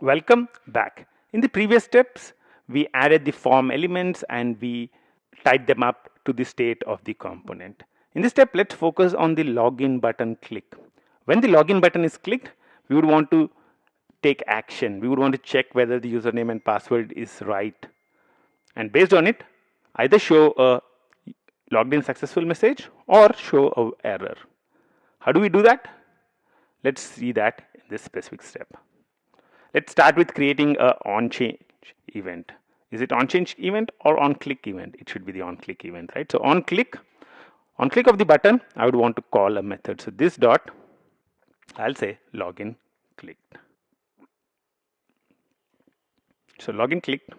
Welcome back. In the previous steps, we added the form elements and we tied them up to the state of the component. In this step, let's focus on the login button click. When the login button is clicked, we would want to take action. We would want to check whether the username and password is right. And based on it, either show a logged in successful message or show a error. How do we do that? Let's see that in this specific step. Let's start with creating a on change event. Is it on change event or on click event? It should be the on click event, right? So on click, on click of the button, I would want to call a method. So this dot, I'll say login clicked. So login clicked.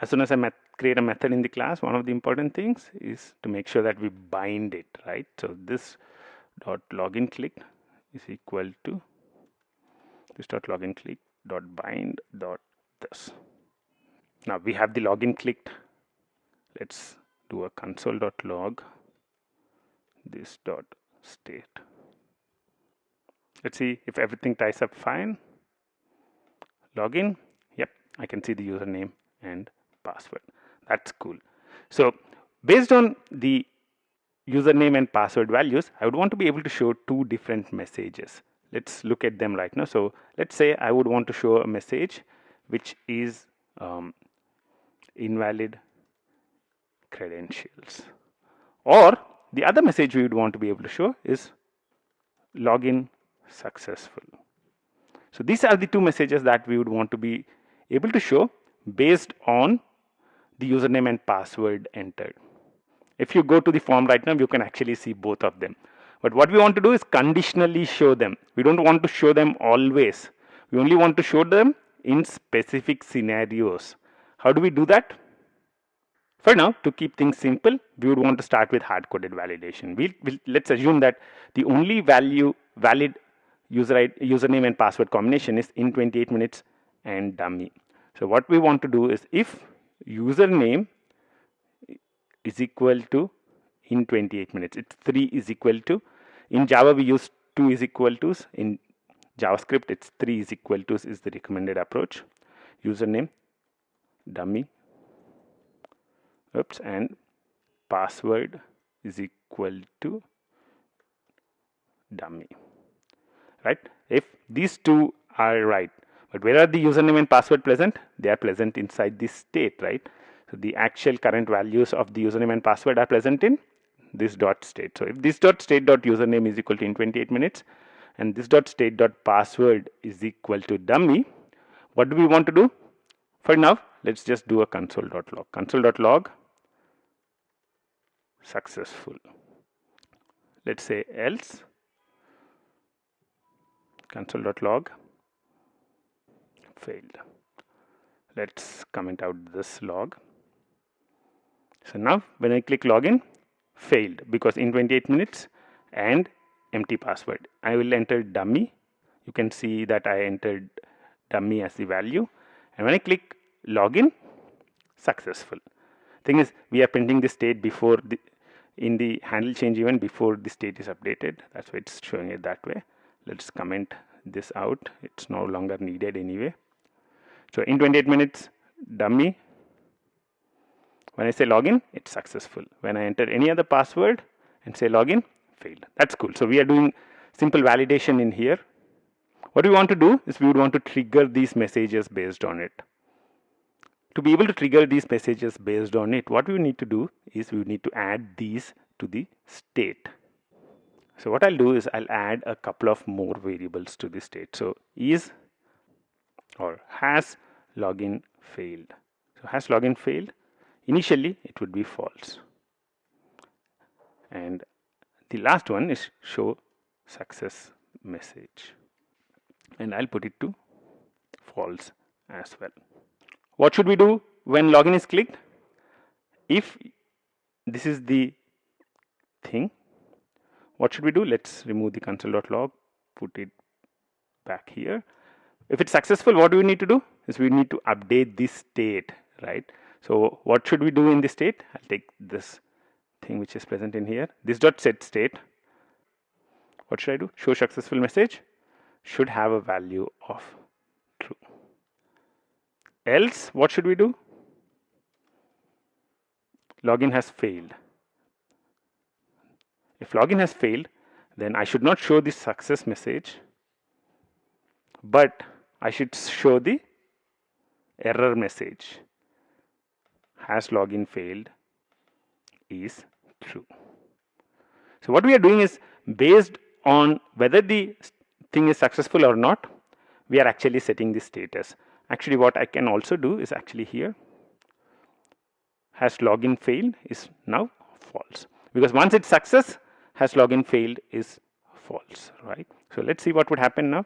As soon as I create a method in the class, one of the important things is to make sure that we bind it, right? So this dot login clicked is equal to this. Dot login click dot bind dot this now we have the login clicked. Let's do a console dot log this dot state. Let's see if everything ties up fine. Login. Yep I can see the username and password. That's cool. So based on the username and password values I would want to be able to show two different messages let's look at them right now. So let's say I would want to show a message which is um, invalid credentials. Or the other message we would want to be able to show is login successful. So these are the two messages that we would want to be able to show based on the username and password entered. If you go to the form right now you can actually see both of them but what we want to do is conditionally show them. We don't want to show them always. We only want to show them in specific scenarios. How do we do that? For now, to keep things simple, we would want to start with hard-coded validation. We'll, we'll, let's assume that the only value valid user username and password combination is in 28 minutes and dummy. So what we want to do is if username is equal to in 28 minutes. It's 3 is equal to. In Java, we use 2 is equal to. In JavaScript, it's 3 is equal to is the recommended approach. Username, dummy, oops, and password is equal to dummy. Right? If these two are right, but where are the username and password present? They are present inside this state, right? So the actual current values of the username and password are present in this dot state. So if this dot state dot username is equal to in 28 minutes and this dot state dot password is equal to dummy, what do we want to do? For now, let's just do a console dot log. Console dot log successful. Let's say else console dot log failed. Let's comment out this log. So now when I click login, failed because in 28 minutes and empty password. I will enter dummy. You can see that I entered dummy as the value. And when I click login, successful. Thing is, we are printing the state before the in the handle change event before the state is updated. That's why it's showing it that way. Let's comment this out. It's no longer needed anyway. So in 28 minutes, dummy when I say login, it's successful. When I enter any other password and say login, failed. That's cool. So we are doing simple validation in here. What we want to do is we would want to trigger these messages based on it. To be able to trigger these messages based on it, what we need to do is we need to add these to the state. So what I'll do is I'll add a couple of more variables to the state. So is or has login failed. So has login failed initially it would be false and the last one is show success message and I'll put it to false as well. What should we do when login is clicked? If this is the thing, what should we do? Let's remove the console.log, put it back here. If it's successful, what do we need to do? Is we need to update this state, right? So what should we do in this state? I'll take this thing which is present in here. This dot set state. What should I do? Show successful message. should have a value of true. Else, what should we do? Login has failed. If login has failed, then I should not show the success message, but I should show the error message. Has login failed is true. So what we are doing is based on whether the thing is successful or not, we are actually setting the status. Actually what I can also do is actually here has login failed is now false. Because once it's success has login failed is false right? So let's see what would happen now.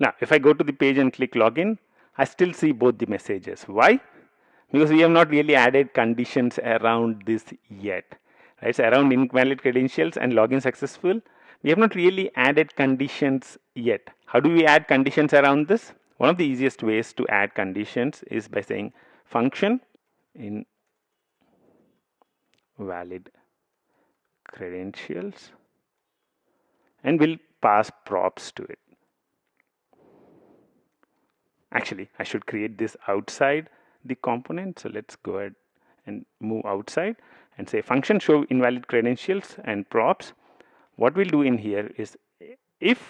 Now if I go to the page and click login I still see both the messages. Why because we have not really added conditions around this yet right? So around invalid credentials and login successful we have not really added conditions yet. How do we add conditions around this? One of the easiest ways to add conditions is by saying function in valid credentials and we'll pass props to it. Actually, I should create this outside the component. So let's go ahead and move outside and say function show invalid credentials and props. What we'll do in here is if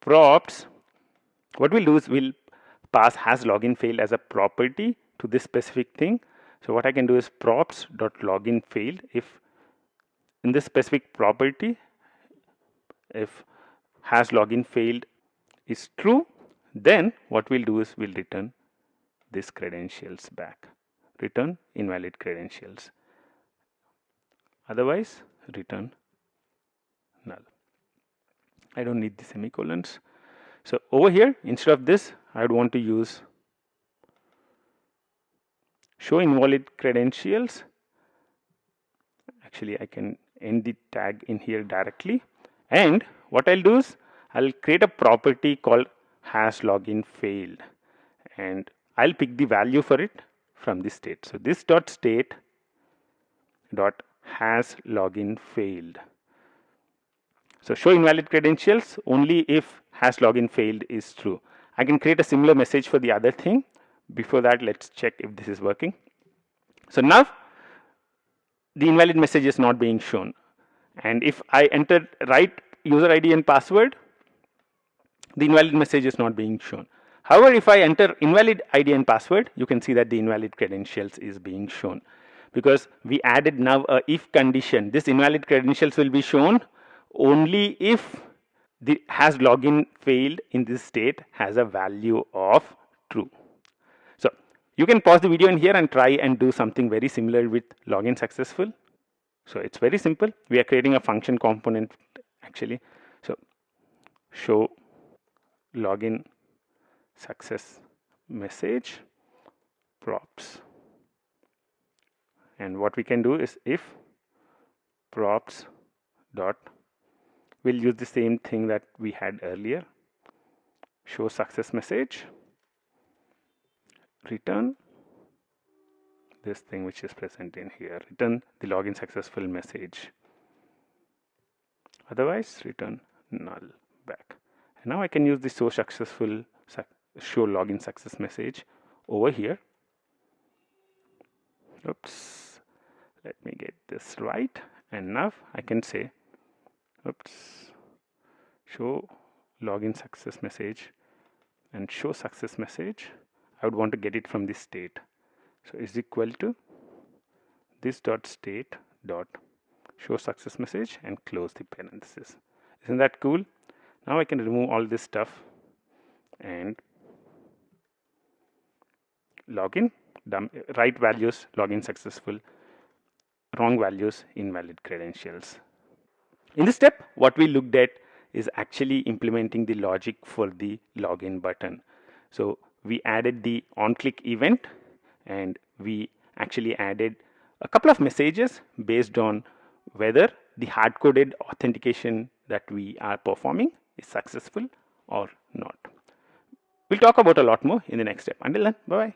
props, what we'll do is we'll pass has login failed as a property to this specific thing. So what I can do is props dot login failed if in this specific property if has login failed is true then what we'll do is we'll return this credentials back. Return invalid credentials. Otherwise return null. I don't need the semicolons. So over here instead of this I would want to use show invalid credentials. Actually I can end the tag in here directly. And what I'll do is I'll create a property called has login failed. And I'll pick the value for it from the state. So this dot state dot has login failed. So show invalid credentials only if has login failed is true. I can create a similar message for the other thing. Before that let's check if this is working. So now the invalid message is not being shown. And if I enter right user ID and password the invalid message is not being shown however if I enter invalid ID and password you can see that the invalid credentials is being shown because we added now a if condition this invalid credentials will be shown only if the has login failed in this state has a value of true so you can pause the video in here and try and do something very similar with login successful so it's very simple. We are creating a function component actually. So show login success message props. And what we can do is if props dot we'll use the same thing that we had earlier. Show success message. Return this thing which is present in here. Return the login successful message. Otherwise return null back. And now I can use the show successful show login success message over here. Oops. Let me get this right. And now I can say oops. Show login success message and show success message. I would want to get it from this state. So is equal to this dot state dot show success message and close the parenthesis. Isn't that cool? Now I can remove all this stuff and login right values login successful wrong values invalid credentials in this step what we looked at is actually implementing the logic for the login button so we added the on click event and we actually added a couple of messages based on whether the hard-coded authentication that we are performing is successful or not. We'll talk about a lot more in the next step. Until then, bye-bye.